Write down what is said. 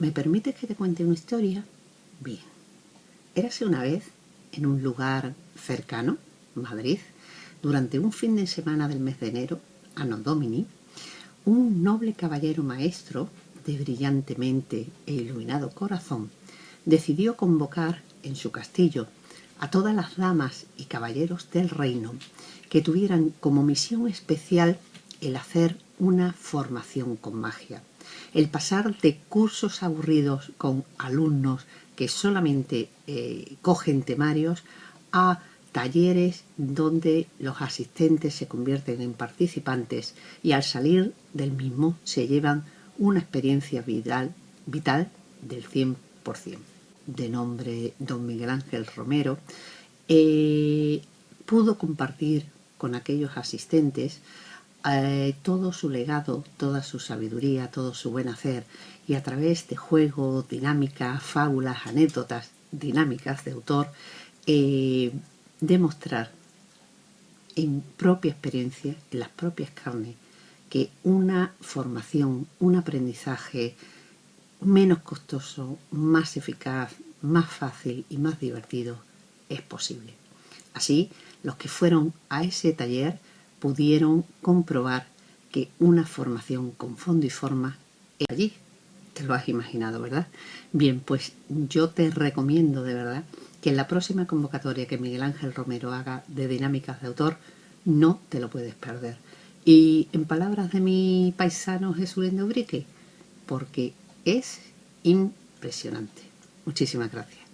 ¿Me permites que te cuente una historia? Bien. Érase una vez, en un lugar cercano, Madrid, durante un fin de semana del mes de enero, Anno Domini, un noble caballero maestro, de brillantemente e iluminado corazón, decidió convocar en su castillo a todas las damas y caballeros del reino que tuvieran como misión especial el hacer una formación con magia el pasar de cursos aburridos con alumnos que solamente eh, cogen temarios a talleres donde los asistentes se convierten en participantes y al salir del mismo se llevan una experiencia vital, vital del 100%. De nombre don Miguel Ángel Romero, eh, pudo compartir con aquellos asistentes eh, todo su legado, toda su sabiduría, todo su buen hacer y a través de juegos, dinámicas, fábulas, anécdotas dinámicas de autor, eh, demostrar en propia experiencia, en las propias carnes, que una formación, un aprendizaje menos costoso, más eficaz, más fácil y más divertido es posible. Así, los que fueron a ese taller pudieron comprobar que una formación con fondo y forma es allí. Te lo has imaginado, ¿verdad? Bien, pues yo te recomiendo de verdad que en la próxima convocatoria que Miguel Ángel Romero haga de dinámicas de autor, no te lo puedes perder. Y en palabras de mi paisano Jesús de Ubrique, porque es impresionante. Muchísimas gracias.